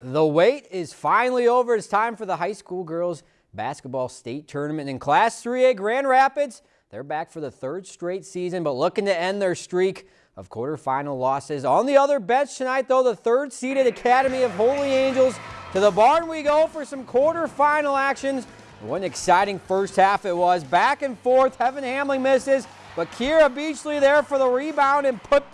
The wait is finally over. It's time for the high school girls basketball state tournament in Class 3A Grand Rapids. They're back for the third straight season, but looking to end their streak of quarterfinal losses. On the other bench tonight, though, the third seeded Academy of Holy Angels. To the barn we go for some quarterfinal actions. What an exciting first half it was. Back and forth. Heaven Hamling misses, but Kira Beachley there for the rebound and put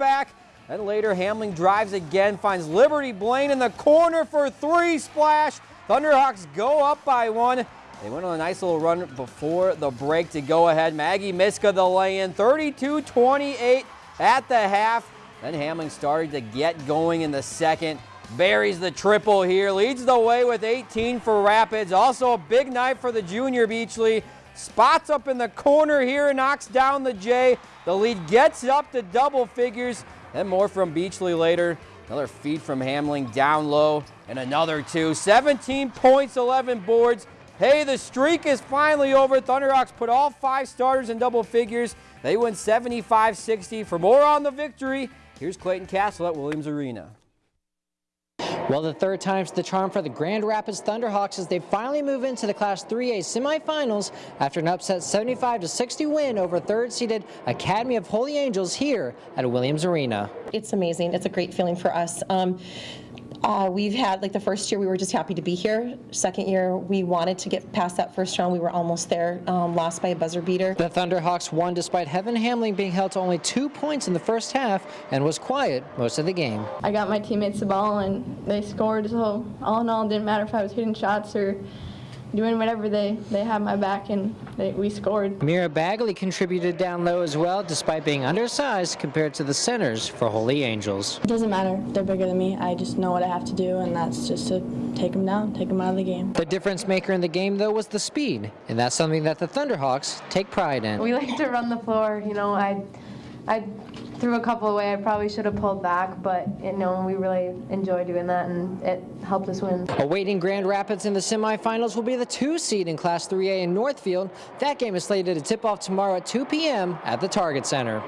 Then later, Hamling drives again, finds Liberty Blaine in the corner for three splash. Thunderhawks go up by one. They went on a nice little run before the break to go ahead. Maggie Miska the lay-in, 32-28 at the half. Then Hamling started to get going in the second. Buries the triple here, leads the way with 18 for Rapids. Also a big night for the junior Beachley. Spots up in the corner here, knocks down the J. The lead gets up to double figures. And more from Beachley later. Another feed from Hamling down low and another two. 17 points, 11 boards. Hey, the streak is finally over. Thunderhawks put all five starters in double figures. They win 75-60. For more on the victory, here's Clayton Castle at Williams Arena. Well, the third time's the charm for the Grand Rapids Thunderhawks as they finally move into the Class 3A semifinals after an upset 75-60 win over third-seeded Academy of Holy Angels here at Williams Arena. It's amazing. It's a great feeling for us. Um, uh, we've had, like the first year, we were just happy to be here. Second year, we wanted to get past that first round. We were almost there, um, lost by a buzzer beater. The Thunderhawks won despite Heaven Hamling being held to only two points in the first half and was quiet most of the game. I got my teammates the ball and they scored, so all in all, it didn't matter if I was hitting shots or doing whatever they, they had my back and they, we scored. Mira Bagley contributed down low as well despite being undersized compared to the centers for Holy Angels. It doesn't matter. They're bigger than me. I just know what I have to do and that's just to take them down, take them out of the game. The difference maker in the game though was the speed and that's something that the Thunderhawks take pride in. We like to run the floor. You know, I, I threw a couple away. I probably should have pulled back, but you know we really enjoy doing that, and it helped us win. Awaiting Grand Rapids in the semifinals will be the two seed in Class 3A in Northfield. That game is slated to tip off tomorrow at 2 p.m. at the Target Center.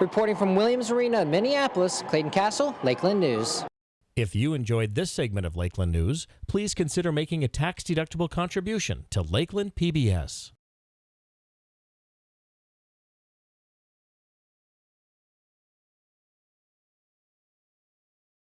Reporting from Williams Arena in Minneapolis, Clayton Castle, Lakeland News. If you enjoyed this segment of Lakeland News, please consider making a tax-deductible contribution to Lakeland PBS.